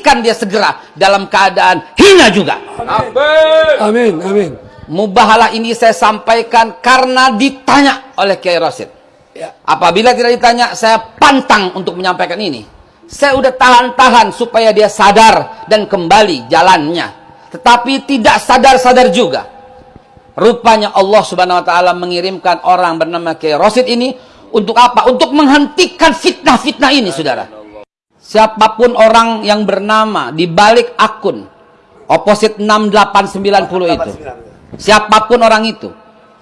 matikan dia segera dalam keadaan hina juga. Amin, amin. Mubahalah ini saya sampaikan karena ditanya oleh Kiai Rosid. Ya. Apabila tidak ditanya, saya pantang untuk menyampaikan ini. Saya udah tahan-tahan supaya dia sadar dan kembali jalannya. Tetapi tidak sadar-sadar juga. Rupanya Allah Subhanahu wa taala mengirimkan orang bernama Kiai Rosid ini untuk apa? Untuk menghentikan fitnah-fitnah ini, Saudara. Siapa pun orang yang bernama di balik akun opposite 6890 itu. Siapa pun orang itu,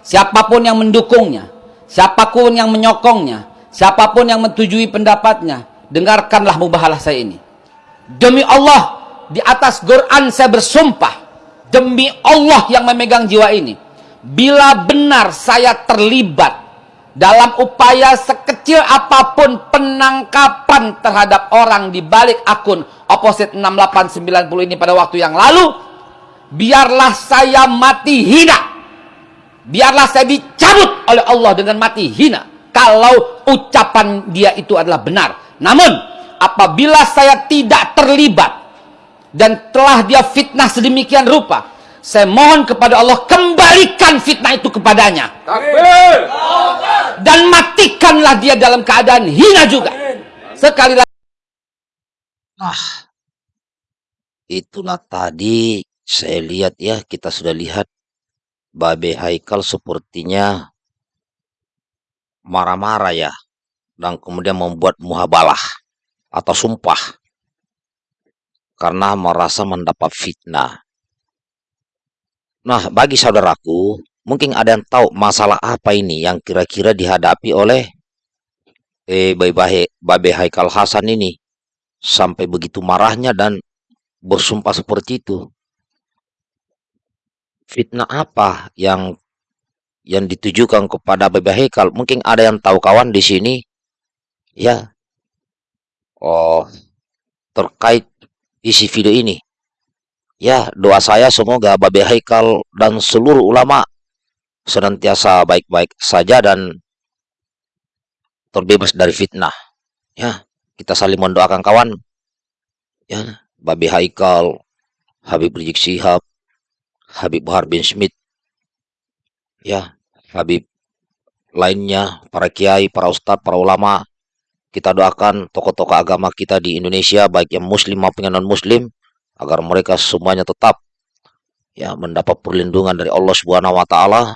siapa pun yang mendukungnya, siapa pun yang menyokongnya, siapa pun yang menyetujui pendapatnya, dengarkanlah mubahalah saya ini. Demi Allah, di atas Quran saya bersumpah, demi Allah yang memegang jiwa ini, bila benar saya terlibat dalam upaya sekecil apa pun penangkapan terhadap orang di balik akun opposite 6890 ini pada waktu yang lalu, biarlah saya mati hina. Biarlah saya dicabut oleh Allah dengan mati hina. Kalau ucapan dia itu adalah benar. Namun, apabila saya tidak terlibat dan telah dia fitnah sedemikian rupa, saya mohon kepada Allah kembalikan fitnah itu kepadanya. Dan matikanlah dia dalam keadaan hina juga. Sekali lagi. Nah, itulah tadi saya lihat ya, kita sudah lihat Babe Haikal sepertinya marah-marah ya. Dan kemudian membuat muhabalah atau sumpah. Karena merasa mendapat fitnah. Nah, bagi saudaraku, mungkin ada yang tahu masalah apa ini yang kira-kira dihadapi oleh eh, Babe, Babe Haikal Hasan ini. Sampai begitu marahnya dan bersumpah seperti itu fitnah apa yang yang ditujukan kepada Bapak Hekal? Mungkin ada yang tahu kawan di sini, ya. Oh, terkait isi video ini. Ya, doa saya semoga Babe Haikal dan seluruh ulama senantiasa baik-baik saja dan terbebas dari fitnah. Ya, kita saling mendoakan kawan. Ya, Babe Haikal, Habib Rizik Sihab, Habib Bahar bin Smith, ya, Habib lainnya, para kiai, para ustadz, para ulama, kita doakan tokoh-tokoh agama kita di Indonesia, baik yang muslim maupun yang non-muslim, agar mereka semuanya tetap ya mendapat perlindungan dari Allah Subhanahu wa taala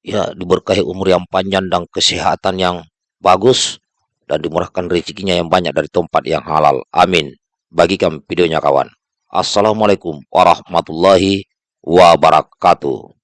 ya diberkahi umur yang panjang dan kesehatan yang bagus dan dimurahkan rezekinya yang banyak dari tempat yang halal. Amin. Bagikan videonya kawan. Assalamualaikum warahmatullahi wabarakatuh.